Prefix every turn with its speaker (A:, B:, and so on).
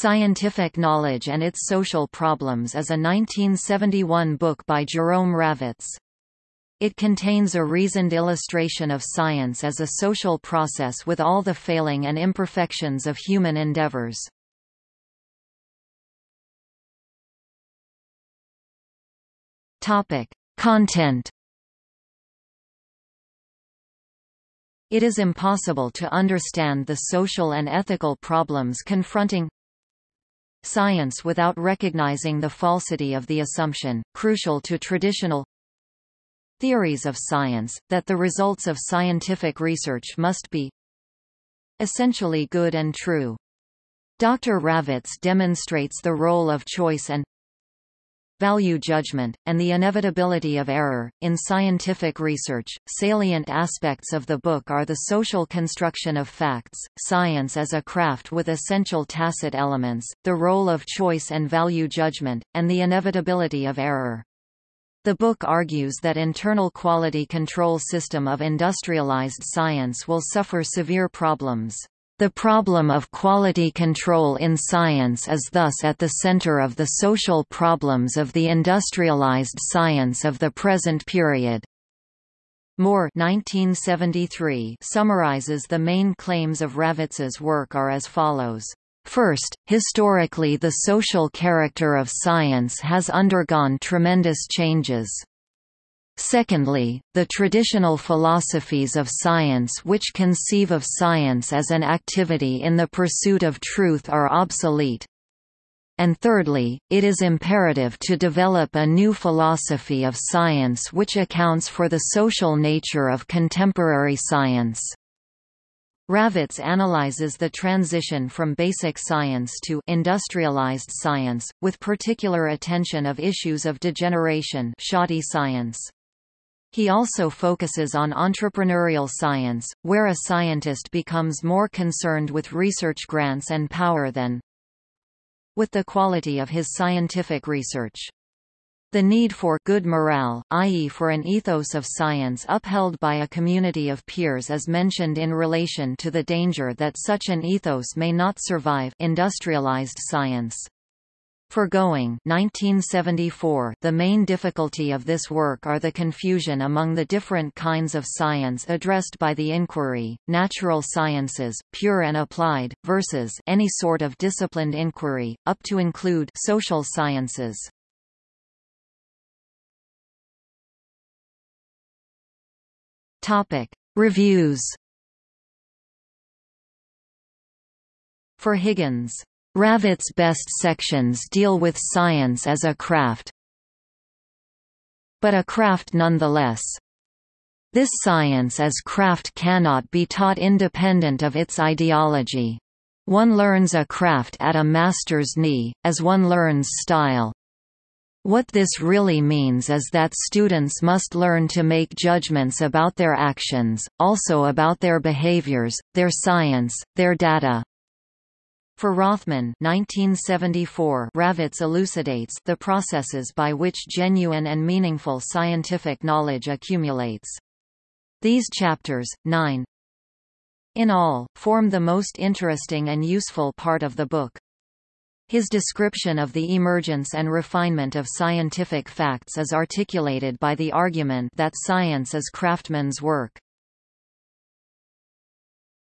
A: Scientific Knowledge and Its Social Problems is a 1971 book by Jerome Ravetz. It contains a reasoned illustration of science as a social process with all the failing and imperfections of human endeavors. Content It is impossible to understand the social and ethical problems confronting science without recognizing the falsity of the assumption, crucial to traditional theories of science, that the results of scientific research must be essentially good and true. Dr. Ravetz demonstrates the role of choice and value judgment, and the inevitability of error. In scientific research, salient aspects of the book are the social construction of facts, science as a craft with essential tacit elements, the role of choice and value judgment, and the inevitability of error. The book argues that internal quality control system of industrialized science will suffer severe problems. The problem of quality control in science is thus at the center of the social problems of the industrialized science of the present period. Moore 1973 summarizes the main claims of Ravetz's work are as follows. First, historically the social character of science has undergone tremendous changes. Secondly, the traditional philosophies of science which conceive of science as an activity in the pursuit of truth are obsolete. And thirdly, it is imperative to develop a new philosophy of science which accounts for the social nature of contemporary science. Ravetz analyzes the transition from basic science to industrialized science, with particular attention of issues of degeneration shoddy science. He also focuses on entrepreneurial science, where a scientist becomes more concerned with research grants and power than with the quality of his scientific research. The need for good morale, i.e. for an ethos of science upheld by a community of peers is mentioned in relation to the danger that such an ethos may not survive industrialized science. Forgoing 1974 The main difficulty of this work are the confusion among the different kinds of science addressed by the inquiry, natural sciences, pure and applied, versus any sort of disciplined inquiry, up to include social sciences. Topic. Reviews For Higgins Ravetz's best sections deal with science as a craft. But a craft nonetheless. This science as craft cannot be taught independent of its ideology. One learns a craft at a master's knee, as one learns style. What this really means is that students must learn to make judgments about their actions, also about their behaviors, their science, their data, for Rothman 1974, Ravetz elucidates the processes by which genuine and meaningful scientific knowledge accumulates. These chapters, 9 in all, form the most interesting and useful part of the book. His description of the emergence and refinement of scientific facts is articulated by the argument that science is craftsman's work.